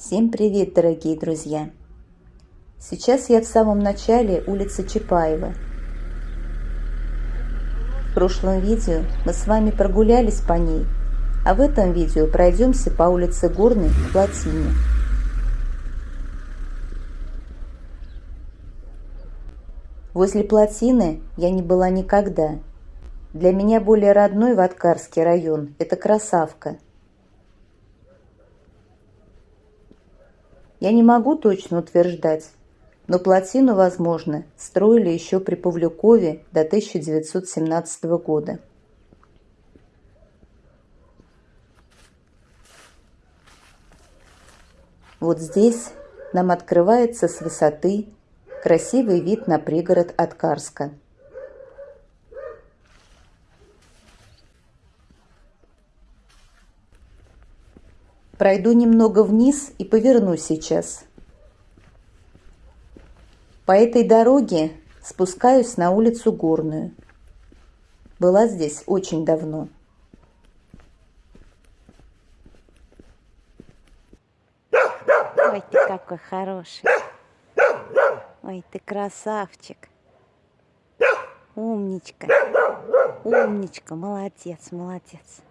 Всем привет, дорогие друзья! Сейчас я в самом начале улицы Чапаева. В прошлом видео мы с вами прогулялись по ней, а в этом видео пройдемся по улице Горной к Плотине. Возле Плотины я не была никогда. Для меня более родной Ваткарский район – это Красавка – Я не могу точно утверждать, но плотину, возможно, строили еще при Павлюкове до 1917 года. Вот здесь нам открывается с высоты красивый вид на пригород от Карска. Пройду немного вниз и поверну сейчас. По этой дороге спускаюсь на улицу Горную. Была здесь очень давно. Ой, ты какой хороший. Ой, ты красавчик. Умничка. Умничка, молодец, молодец.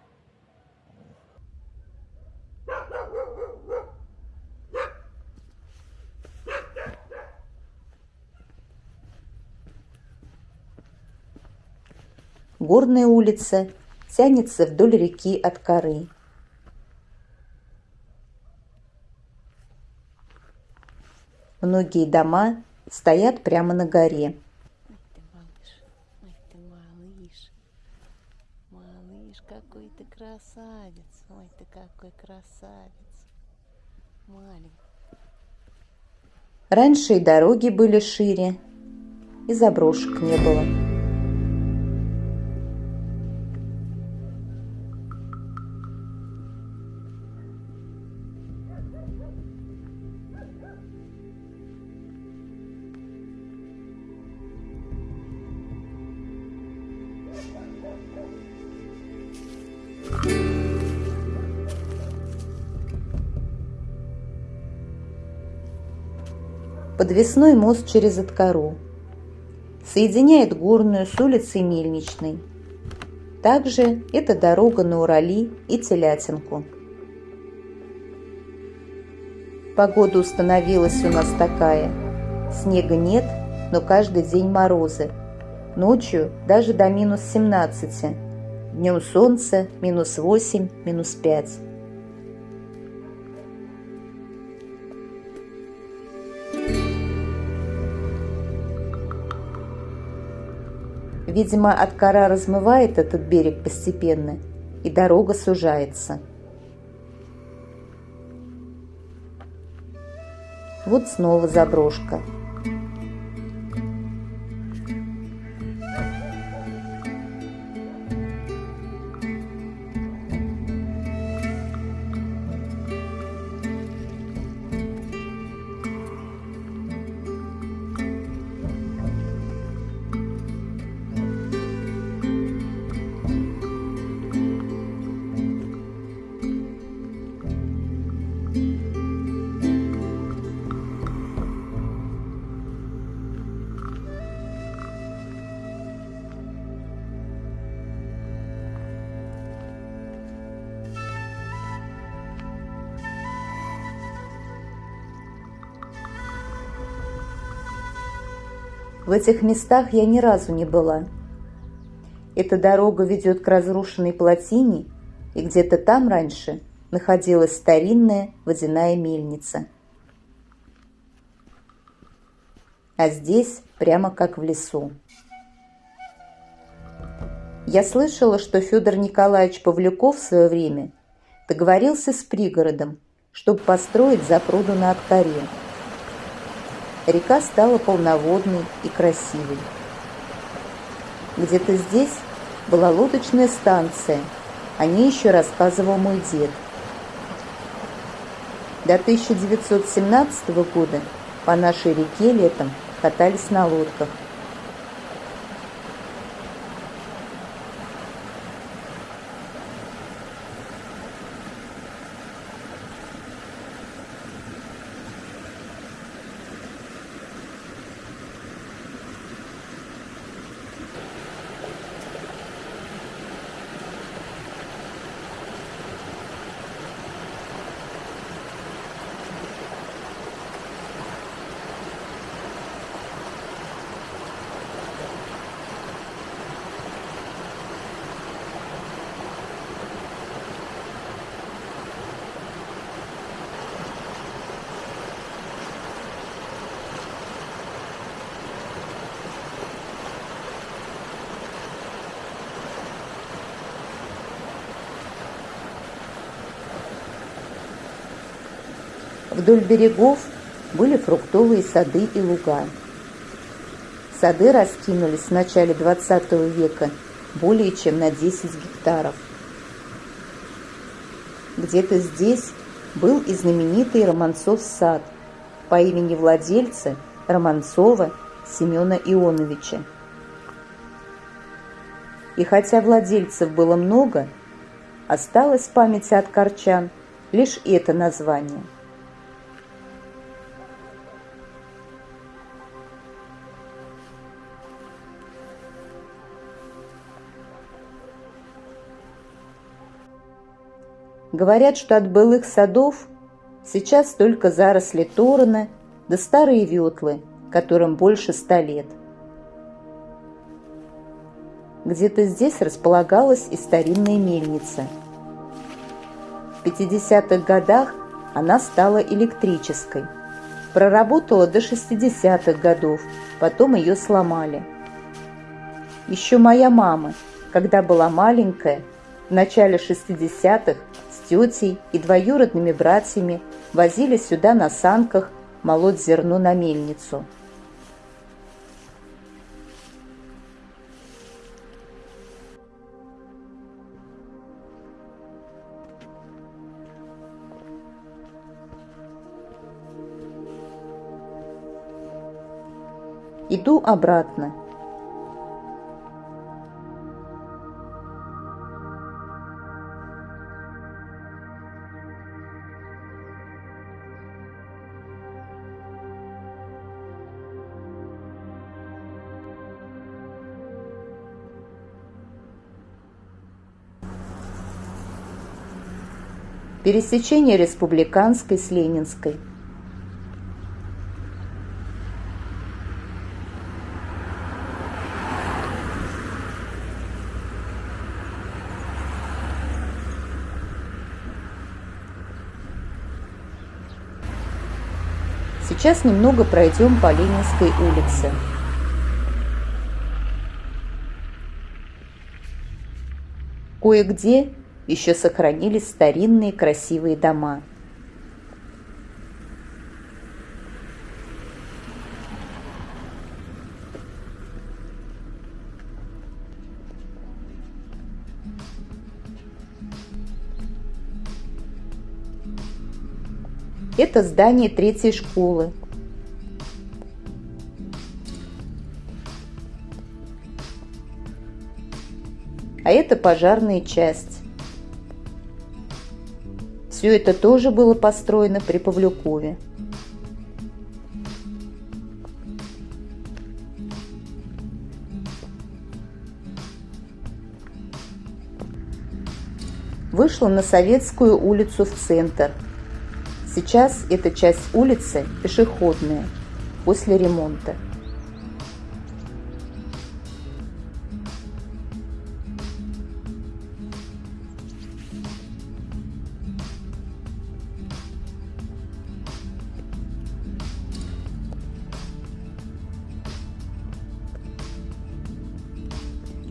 Горная улица тянется вдоль реки от коры. Многие дома стоят прямо на горе. Какой ты красавец. Ой, ты какой красавец. Маленький. Раньше и дороги были шире, и заброшек не было. Подвесной мост через Откару. Соединяет Горную с улицей Мельничной. Также это дорога на Урали и Телятинку. Погода установилась у нас такая. Снега нет, но каждый день морозы. Ночью даже до минус 17. Днем солнце минус 8, минус 5. Видимо, от кора размывает этот берег постепенно, и дорога сужается. Вот снова заброшка. В этих местах я ни разу не была. Эта дорога ведет к разрушенной плотине, и где-то там раньше находилась старинная водяная мельница. А здесь прямо как в лесу. Я слышала, что Федор Николаевич Павлюков в свое время договорился с пригородом, чтобы построить запруду на Откаре – река стала полноводной и красивой. Где-то здесь была лодочная станция, о ней еще рассказывал мой дед. До 1917 года по нашей реке летом катались на лодках. Вдоль берегов были фруктовые сады и луга. Сады раскинулись в начале XX века более чем на 10 гектаров. Где-то здесь был и знаменитый Романцов сад по имени владельца Романцова Семена Ионовича. И хотя владельцев было много, осталось в памяти от корчан лишь это название – Говорят, что от былых садов сейчас только заросли торона да старые ветлы, которым больше ста лет. Где-то здесь располагалась и старинная мельница. В 50-х годах она стала электрической. Проработала до 60-х годов, потом ее сломали. Еще моя мама, когда была маленькая, в начале 60-х тетей и двоюродными братьями возили сюда на санках молоть зерно на мельницу. Иду обратно. Пересечение Республиканской с Ленинской. Сейчас немного пройдем по Ленинской улице. Кое-где еще сохранились старинные красивые дома. Это здание третьей школы. А это пожарная часть. Все это тоже было построено при Павлюкове. Вышла на Советскую улицу в центр. Сейчас эта часть улицы пешеходная, после ремонта.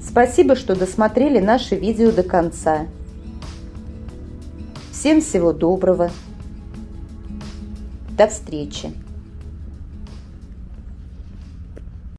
Спасибо, что досмотрели наше видео до конца. Всем всего доброго. До встречи.